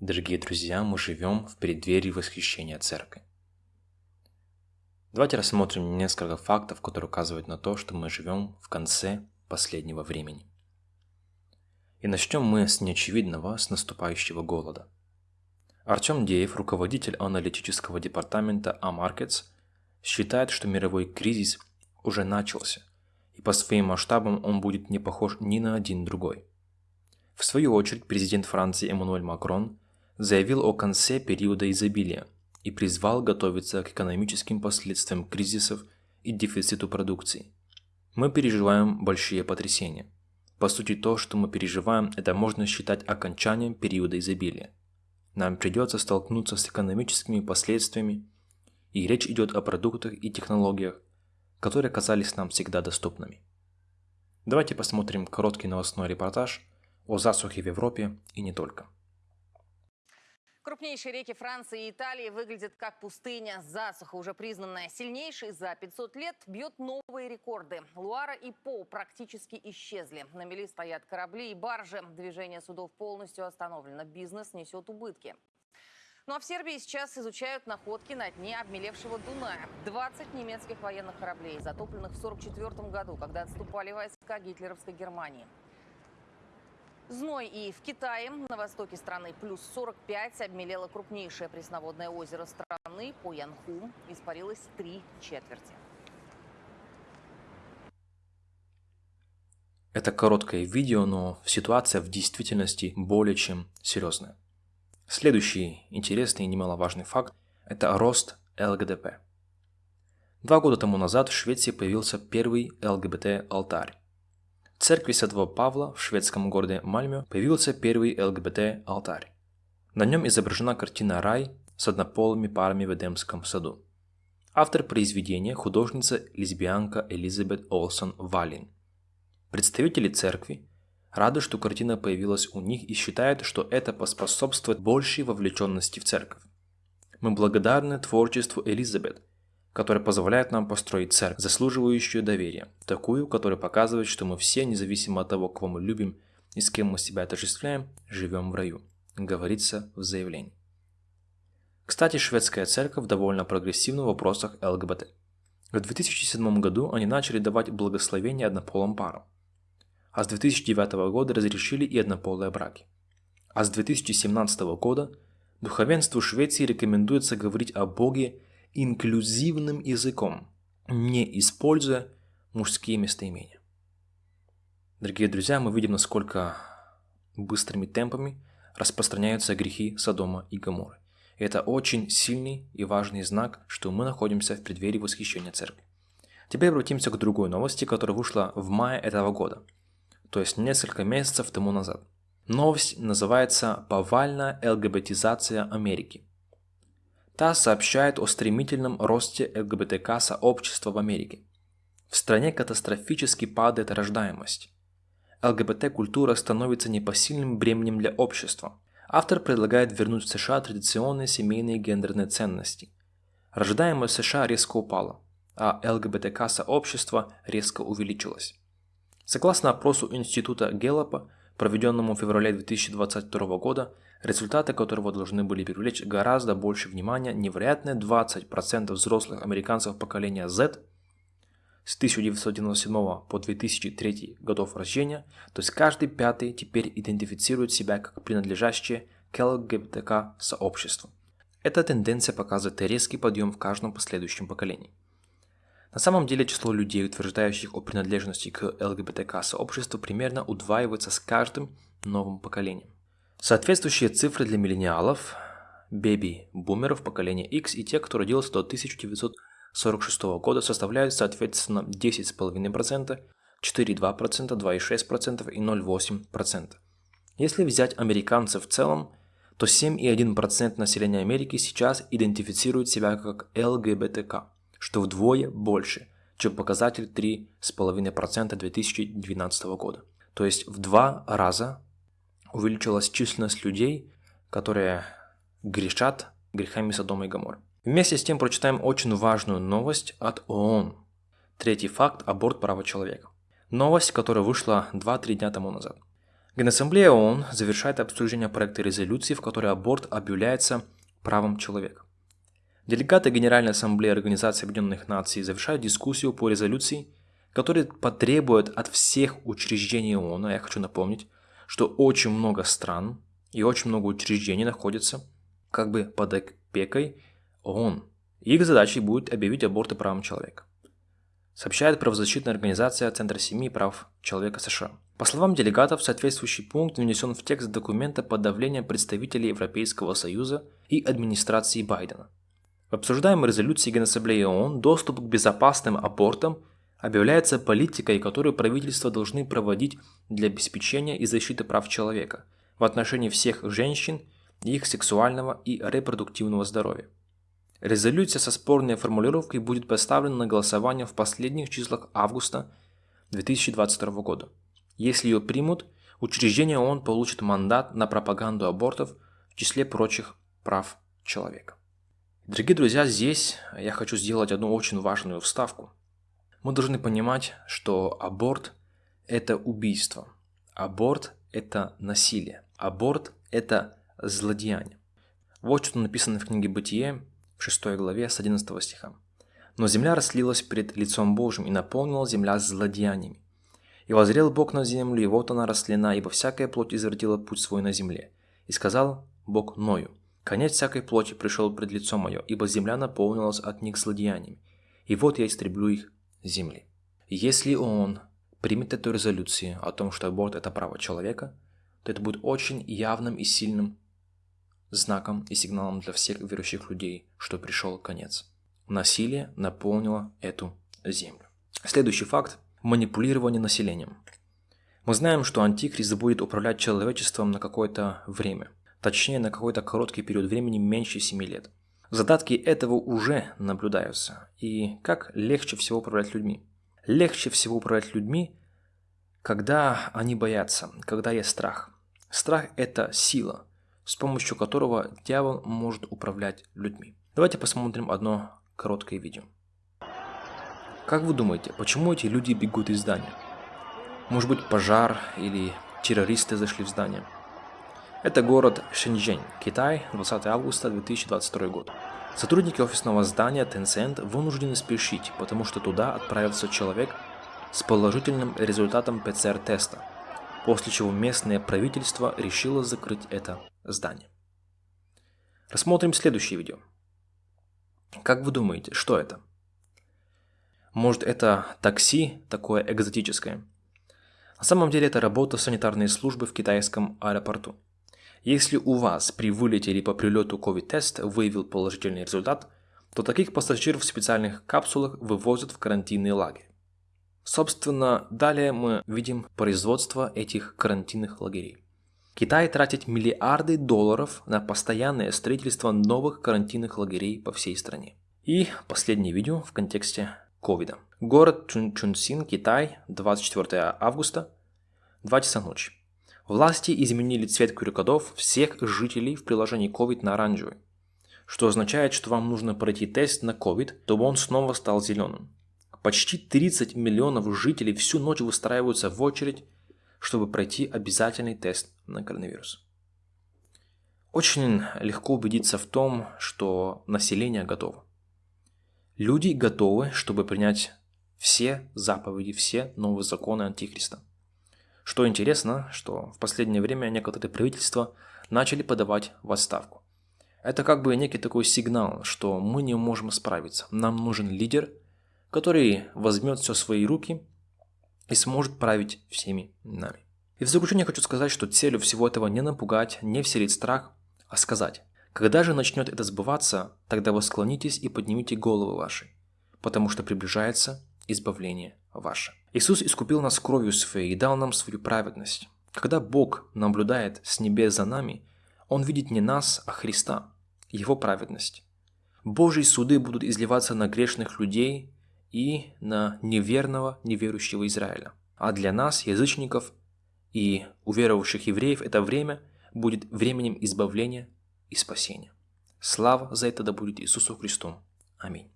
Дорогие друзья, мы живем в преддверии восхищения церкви. Давайте рассмотрим несколько фактов, которые указывают на то, что мы живем в конце последнего времени. И начнем мы с неочевидного, с наступающего голода. Артем Деев, руководитель аналитического департамента AMarkets, считает, что мировой кризис уже начался, и по своим масштабам он будет не похож ни на один другой. В свою очередь, президент Франции Эммануэль Макрон заявил о конце периода изобилия и призвал готовиться к экономическим последствиям кризисов и дефициту продукции. Мы переживаем большие потрясения. По сути, то, что мы переживаем, это можно считать окончанием периода изобилия. Нам придется столкнуться с экономическими последствиями, и речь идет о продуктах и технологиях, которые казались нам всегда доступными. Давайте посмотрим короткий новостной репортаж о засухе в Европе и не только. Крупнейшие реки Франции и Италии выглядят как пустыня. Засуха, уже признанная сильнейшей за 500 лет, бьет новые рекорды. Луара и По практически исчезли. На мели стоят корабли и баржи. Движение судов полностью остановлено. Бизнес несет убытки. Ну а в Сербии сейчас изучают находки на дне обмелевшего Дуная. 20 немецких военных кораблей, затопленных в 1944 году, когда отступали войска гитлеровской Германии. Зной и в Китае, на востоке страны плюс 45, обмелело крупнейшее пресноводное озеро страны по Янху. Испарилось три четверти. Это короткое видео, но ситуация в действительности более чем серьезная. Следующий интересный и немаловажный факт – это рост ЛГБТ. Два года тому назад в Швеции появился первый ЛГБТ-алтарь. В церкви Святого Павла в шведском городе Мальме появился первый ЛГБТ-алтарь. На нем изображена картина «Рай» с однополыми парами в Эдемском саду. Автор произведения – художница-лесбиянка Элизабет Олсон Валин. Представители церкви рады, что картина появилась у них и считают, что это поспособствует большей вовлеченности в церковь. Мы благодарны творчеству Элизабет – которая позволяет нам построить церковь, заслуживающую доверия, такую, которая показывает, что мы все, независимо от того, кого мы любим и с кем мы себя отождествляем, живем в раю, говорится в заявлении. Кстати, шведская церковь довольно прогрессивна в вопросах ЛГБТ. В 2007 году они начали давать благословение однополым парам, а с 2009 года разрешили и однополые браки. А с 2017 года духовенству Швеции рекомендуется говорить о Боге инклюзивным языком, не используя мужские местоимения. Дорогие друзья, мы видим, насколько быстрыми темпами распространяются грехи Содома и Гоморры. И это очень сильный и важный знак, что мы находимся в преддверии восхищения церкви. Теперь обратимся к другой новости, которая вышла в мае этого года, то есть несколько месяцев тому назад. Новость называется «Повальная ЛГБТизация Америки». ТАСС сообщает о стремительном росте ЛГБТК-сообщества в Америке. В стране катастрофически падает рождаемость. ЛГБТ-культура становится непосильным бременем для общества. Автор предлагает вернуть в США традиционные семейные гендерные ценности. Рождаемость США резко упала, а ЛГБТК-сообщество резко увеличилось. Согласно опросу Института Геллопа, проведенному в феврале 2022 года, результаты которого должны были привлечь гораздо больше внимания невероятные 20% взрослых американцев поколения Z с 1997 по 2003 годов рождения, то есть каждый пятый теперь идентифицирует себя как принадлежащие к ЛГБТК сообществу. Эта тенденция показывает резкий подъем в каждом последующем поколении. На самом деле число людей, утверждающих о принадлежности к ЛГБТК сообществу, примерно удваивается с каждым новым поколением. Соответствующие цифры для миллениалов, бэби-бумеров поколения X и тех, кто родился до 1946 года, составляют соответственно 10,5%, 4,2%, 2,6% и 0,8%. Если взять американцев в целом, то 7,1% населения Америки сейчас идентифицирует себя как ЛГБТК, что вдвое больше, чем показатель 3,5% 2012 года. То есть в два раза увеличилась численность людей, которые грешат грехами Содома и Гоморры. Вместе с тем прочитаем очень важную новость от ООН. Третий факт – аборт права человека. Новость, которая вышла 2-3 дня тому назад. Генассамблея ООН завершает обсуждение проекта резолюции, в которой аборт объявляется правом человека. Делегаты Генеральной Ассамблеи Организации Объединенных Наций завершают дискуссию по резолюции, которая потребует от всех учреждений ООН, а я хочу напомнить, что очень много стран и очень много учреждений находятся как бы под опекой ООН. Их задачей будет объявить аборты правом человека. Сообщает правозащитная организация Центр семьи и прав человека США. По словам делегатов, соответствующий пункт внесен в текст документа под давлением представителей Европейского Союза и администрации Байдена. В обсуждаемой резолюции Генассамблеи ООН доступ к безопасным абортам объявляется политикой, которую правительства должны проводить для обеспечения и защиты прав человека в отношении всех женщин и их сексуального и репродуктивного здоровья. Резолюция со спорной формулировкой будет поставлена на голосование в последних числах августа 2022 года. Если ее примут, учреждение ООН получит мандат на пропаганду абортов в числе прочих прав человека. Дорогие друзья, здесь я хочу сделать одну очень важную вставку – мы должны понимать, что аборт – это убийство. Аборт – это насилие. Аборт – это злодеяние. Вот что написано в книге «Бытие» в 6 главе с 11 стиха. «Но земля расслилась перед лицом Божьим, и наполнила земля злодеяниями. И возрел Бог на землю, и вот она растлена, ибо всякая плоть извратила путь свой на земле. И сказал Бог Ною, конец всякой плоти пришел пред лицо мое, ибо земля наполнилась от них злодеяниями. И вот я истреблю их Земли. Если он примет эту резолюцию о том, что аборт – это право человека, то это будет очень явным и сильным знаком и сигналом для всех верующих людей, что пришел конец. Насилие наполнило эту землю. Следующий факт – манипулирование населением. Мы знаем, что Антихрист будет управлять человечеством на какое-то время, точнее на какой-то короткий период времени меньше 7 лет – Задатки этого уже наблюдаются. И как легче всего управлять людьми? Легче всего управлять людьми, когда они боятся, когда есть страх. Страх – это сила, с помощью которого дьявол может управлять людьми. Давайте посмотрим одно короткое видео. Как вы думаете, почему эти люди бегут из здания? Может быть пожар или террористы зашли в здание? Это город Шэньчжэнь, Китай, 20 августа 2022 год. Сотрудники офисного здания Tencent вынуждены спешить, потому что туда отправился человек с положительным результатом ПЦР-теста, после чего местное правительство решило закрыть это здание. Рассмотрим следующее видео. Как вы думаете, что это? Может это такси такое экзотическое? На самом деле это работа санитарной службы в китайском аэропорту. Если у вас при вылете или по прилету COVID-тест выявил положительный результат, то таких пассажиров в специальных капсулах вывозят в карантинный лагерь. Собственно, далее мы видим производство этих карантинных лагерей. Китай тратит миллиарды долларов на постоянное строительство новых карантинных лагерей по всей стране. И последнее видео в контексте ковида. Город Чун Чунсин, Китай, 24 августа, 2 часа ночи. Власти изменили цвет QR-кодов всех жителей в приложении COVID на оранжевый, что означает, что вам нужно пройти тест на COVID, чтобы он снова стал зеленым. Почти 30 миллионов жителей всю ночь выстраиваются в очередь, чтобы пройти обязательный тест на коронавирус. Очень легко убедиться в том, что население готово. Люди готовы, чтобы принять все заповеди, все новые законы Антихриста. Что интересно, что в последнее время некоторые правительства начали подавать в отставку. Это как бы некий такой сигнал, что мы не можем справиться. Нам нужен лидер, который возьмет все в свои руки и сможет править всеми нами. И в заключение хочу сказать, что целью всего этого не напугать, не вселить страх, а сказать, когда же начнет это сбываться, тогда вы склонитесь и поднимите головы ваши, потому что приближается избавление ваше. Иисус искупил нас кровью своей и дал нам свою праведность. Когда Бог наблюдает с небес за нами, Он видит не нас, а Христа, Его праведность. Божьи суды будут изливаться на грешных людей и на неверного, неверующего Израиля. А для нас, язычников и уверовавших евреев, это время будет временем избавления и спасения. Слава за это да будет Иисусу Христу. Аминь.